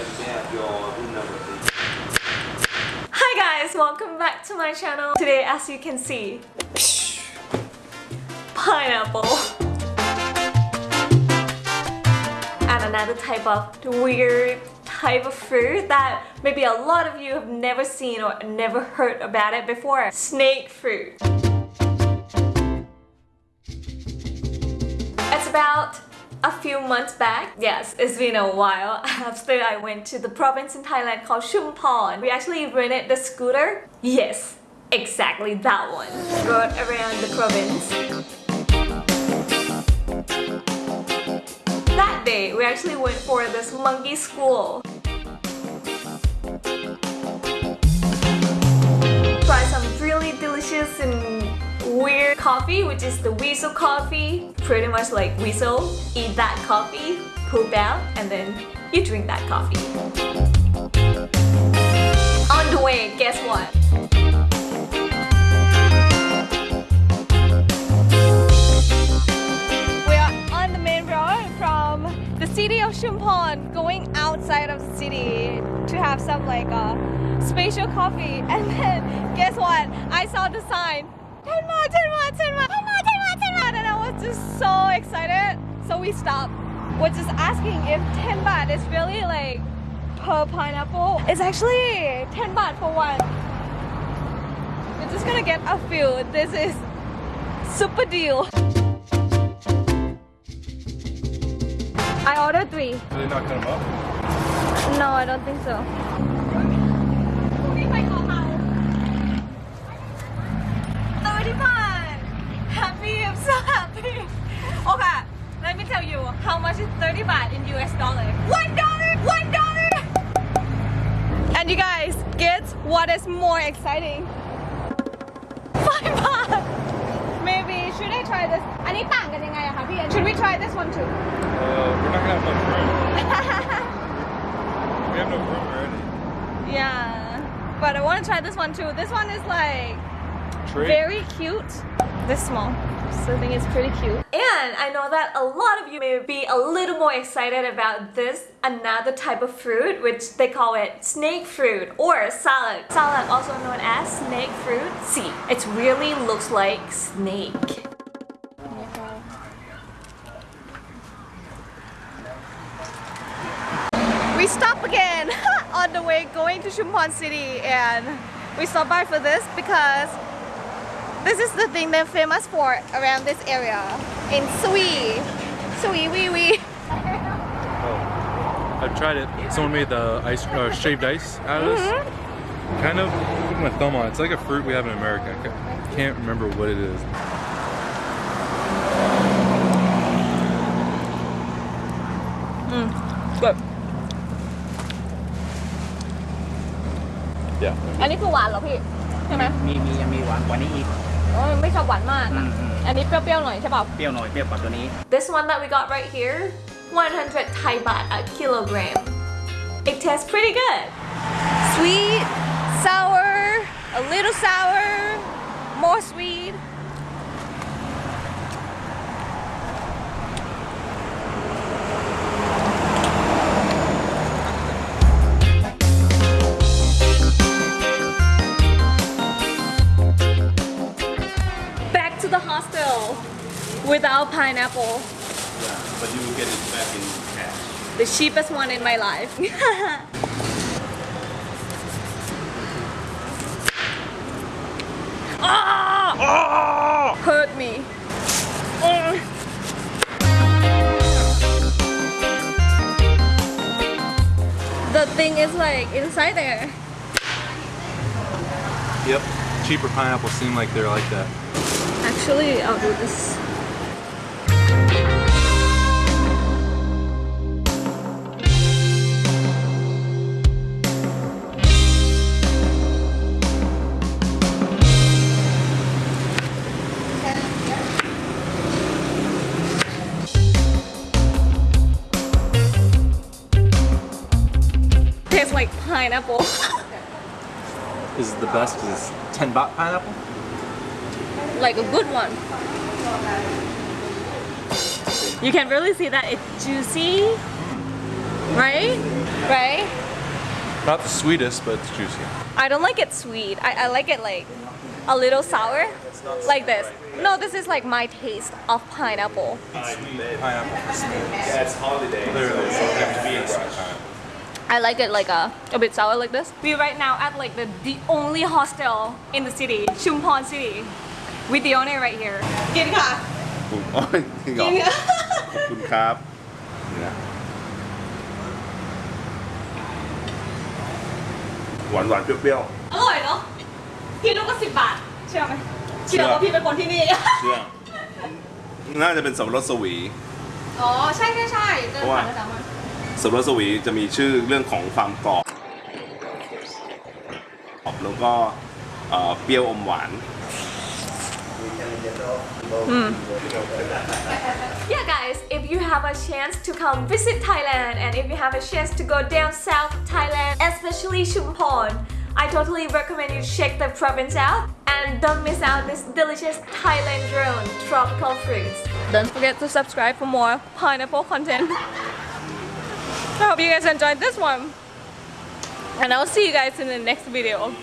And may I have your room number, please? guys, welcome back to my channel. Today, as you can see, pineapple. And another type of weird type of fruit that maybe a lot of you have never seen or never heard about it before. Snake fruit. It's about a few months back, yes, it's been a while, after I went to the province in Thailand called Chumphon. We actually rented the scooter. Yes, exactly that one. Rode around the province. That day, we actually went for this monkey school. Coffee, which is the weasel coffee. Pretty much like weasel, eat that coffee, poop out, and then you drink that coffee. On the way, guess what? We are on the main road from the city of Chumphon going outside of the city to have some like a uh, special coffee and then guess what? I saw the sign 10 baht, 10 baht, 10 baht, 10 baht, 10 baht, 10 baht. And I was just so excited. So we stopped. We're just asking if 10 baht is really like per pineapple. It's actually 10 baht for one. We're just gonna get a few. This is super deal. I ordered three. Did they not up? No, I don't think so. much is 30 baht in US dollar? One dollar! One dollar! And you guys, guess what is more exciting? Five baht! Maybe, should I try this? Should we try this one too? Uh, we're not gonna have much room. we have no room already. Yeah, but I want to try this one too. This one is like Tree. very cute. This small. So I think it's pretty cute. And I know that a lot of you may be a little more excited about this another type of fruit which they call it snake fruit or salad. Salad also known as snake fruit. See, it really looks like snake. We stop again on the way going to Chumphon City and we stop by for this because this is the thing they're famous for around this area in Sui. Sui wee wee. Oh. I've tried it. Someone made the ice, uh, shaved ice out of this. Mm-hmm. Kind of, put my thumb on it. It's like a fruit we have in America. I ca- can't remember what it is. Good. Yeah. อันนี้คือหวานเหรอพี่ ใช่ไหม มีมียังมีหวานกว่านี้อีก โอ้ยไม่ชอบหวานมาก อืมอืม อันนี้เปรี้ยวๆหน่อยใช่ป่ะ เปรี้ยวหน่อยเปรี้ยวกว่าตัวนี้ This one that we got right here 100 Thai baht a kilogram It tastes pretty good Sweet, sour, a little sour, more sweet Without pineapple. Yeah, but you will get it back in cash. The cheapest one in my life. ah! Hurt me. Mm. The thing is like inside there. Yep. Cheaper pineapples seem like they're like that. Actually, I'll do this. Tastes like pineapple. This is the best because it's 10 baht pineapple. like a good one. You can really see that it's juicy, right? Right? Not the sweetest, but it's juicy. I don't like it sweet. I, I like it like a little sour, like this. No, this is like my taste of pineapple. I like it like a, a bit sour like this. We right now at like the, the only hostel in the city, Chumphon City. With the owner right here. กินค่ะ Oh. ขอบคุณครับเนี่ยหวานหวานๆเปรี้ยวอร่อยเนาะพี่ลูกก็สิบบาท เชื่อไหมเชื่เชื่ออว่าพี่เป็นคนที่นี่ ๆเชื่อน่าจะเป็นสับปะรดสวี อ๋อ ใช่ใช่ใช่เจอเพราะว่าผ่านประจำมันสับปะรดสวีจะมีชื่อเรื่องของความกรอบแล้วก็เอ่อเปรี้ยวอมหวาน Yeah guys, if you have a chance to come visit Thailand and if you have a chance to go down south Thailand, especially Chumphon, I totally recommend you check the province out and don't miss out this delicious Thailand grown tropical fruits. Don't forget to subscribe for more pineapple content. I hope you guys enjoyed this one. And I'll see you guys in the next video.